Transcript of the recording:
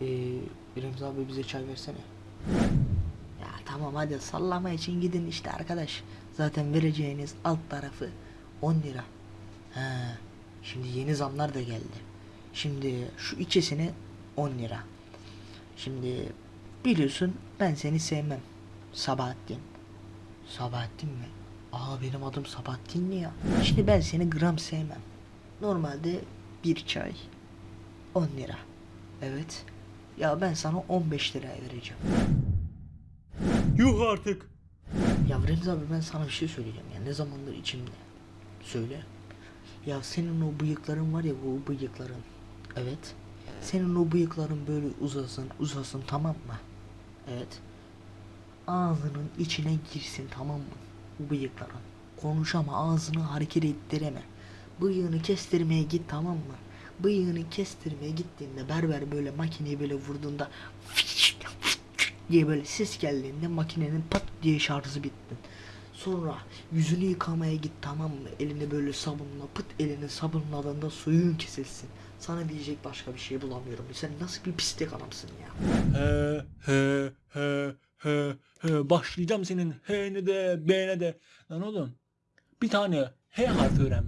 Ee, Remzi abi bize çay versene. Ya tamam hadi sallama için gidin işte arkadaş. Zaten vereceğiniz alt tarafı 10 lira. Ha, şimdi yeni zamlar da geldi. Şimdi şu ikisini 10 lira. Şimdi biliyorsun ben seni sevmem. Sabahattin. Sabahattin mi? Aa benim adım Sabahattin mi ya? Şimdi ben seni gram sevmem. Normalde bir çay 10 lira. Evet. Ya ben sana 15 liraya vereceğim. Yuh artık. Ya Remzi abi ben sana bir şey söyleyeceğim ya. Ne zamandır içimde. Söyle. Ya senin o bıyıkların var ya bu bıyıkların. Evet. Senin o bıyıkların böyle uzasın uzasın tamam mı? Evet. Ağzının içine girsin tamam mı? Bu bıyıkların. Konuşama ağzını hareket ettireme. Bıyığını kestirmeye git tamam mı? Bıyığını kestirmeye gittiğinde berber böyle makineyi böyle vurduğunda diye böyle ses geldiğinde makinenin pat diye şarjı bitti. Sonra yüzünü yıkamaya git tamam mı? Elini böyle sabunla pıt elini sabunladığında suyun kesilsin. Sana diyecek başka bir şey bulamıyorum. Sen nasıl bir pislik adamsın ya? He he he he he. Başlayacağım senin H'ne de B'ne de. Lan oğlum bir tane H harfi öğren.